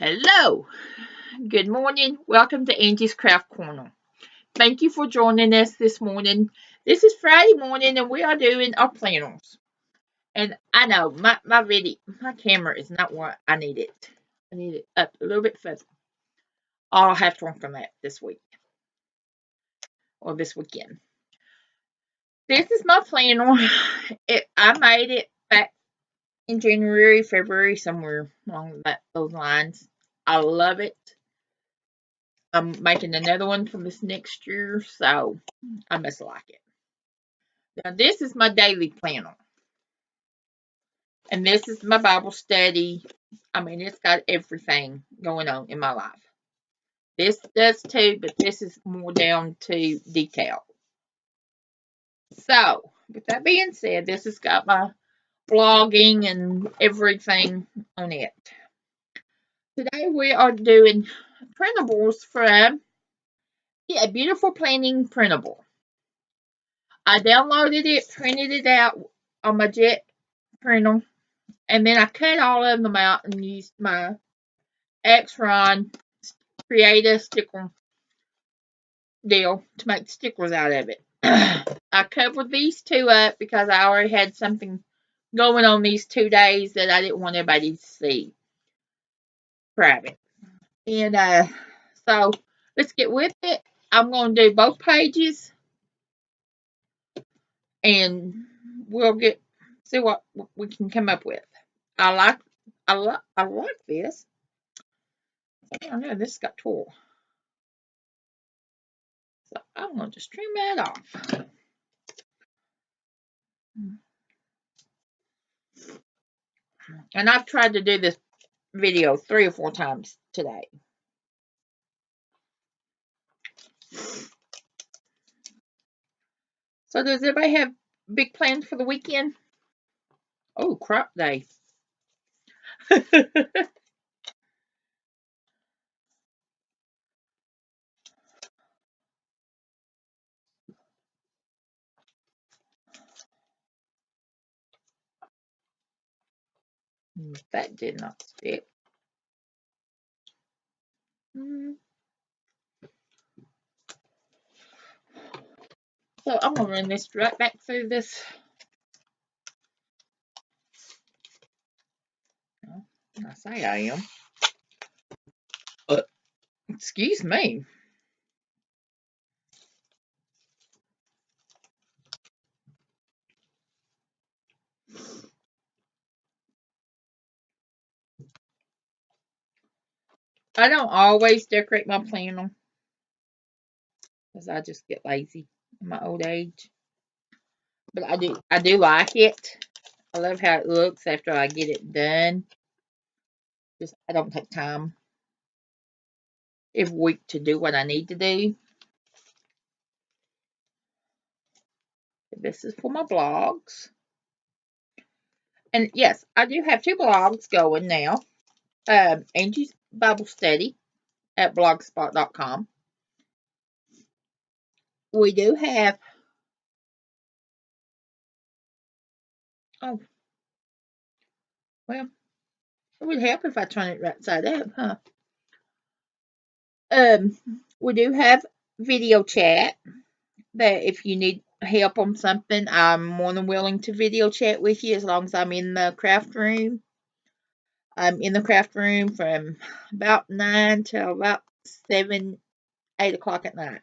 Hello, good morning. Welcome to Angie's Craft Corner. Thank you for joining us this morning. This is Friday morning and we are doing our planners. And I know my, my video, my camera is not what I need it. I need it up a little bit further. I'll have to work on that this week or this weekend. This is my planner. It, I made it in January, February, somewhere along that, those lines. I love it. I'm making another one for this next year, so I must like it. Now, this is my daily planner. And this is my Bible study. I mean, it's got everything going on in my life. This does too, but this is more down to detail. So, with that being said, this has got my blogging and everything on it. Today we are doing printables from yeah, a beautiful planning printable. I downloaded it, printed it out on my jet printer, and then I cut all of them out and used my Xyron Create sticker deal to make stickers out of it. I covered these two up because I already had something going on these two days that I didn't want everybody to see private. And uh, so let's get with it. I'm going to do both pages and we'll get see what we can come up with. I like I like I like this. I know this got tore. So I'm going to just trim that off. And I've tried to do this video three or four times today. So does everybody have big plans for the weekend? Oh, crop day. that did not stick. Hmm. So I'm going to run this right back through this. I say I am. But, excuse me. I don't always decorate my planner because I just get lazy in my old age. But I do I do like it. I love how it looks after I get it done. Just I don't take time every week to do what I need to do. This is for my blogs. And yes, I do have two blogs going now. Um, Angie's Bible Study at blogspot.com. We do have oh well it would help if I turn it right side up, huh? Um we do have video chat that if you need help on something, I'm more than willing to video chat with you as long as I'm in the craft room. I'm in the craft room from about 9 till about 7, 8 o'clock at night.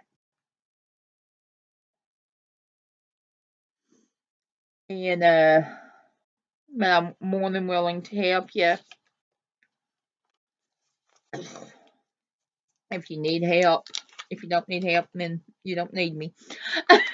And, uh, I'm more than willing to help you. If you need help. If you don't need help, then you don't need me.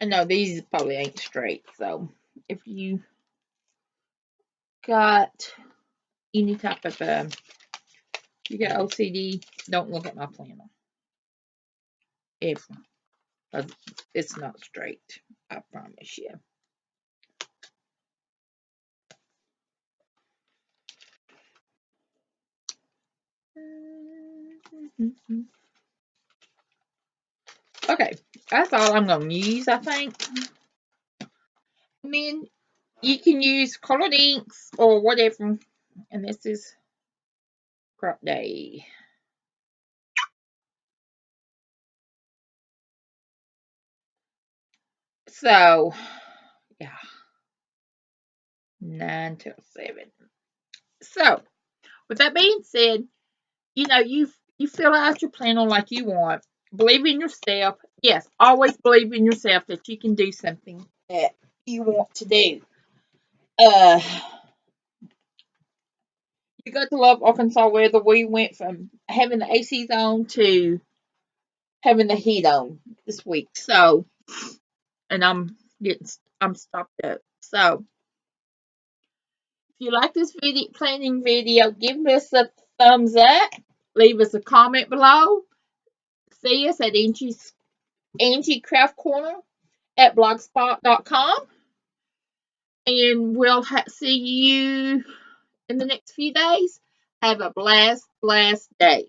I know these probably ain't straight, so if you got any type of um, you got OCD, don't look at my planner. If it's not straight, I promise you. Okay, that's all I'm going to use, I think. I mean, you can use colored inks or whatever. And this is crop day. So, yeah. 9 till 7. So, with that being said, you know, you you fill out your planner like you want. Believe in yourself. Yes, always believe in yourself that you can do something that you want to do. Uh, you got to love Arkansas weather. We went from having the ACs on to having the heat on this week. So, and I'm getting, I'm stopped up. So, if you like this video, planning video, give us a thumbs up. Leave us a comment below. See us at Angie's Angie Craft Corner at blogspot.com. And we'll see you in the next few days. Have a blast, blast day.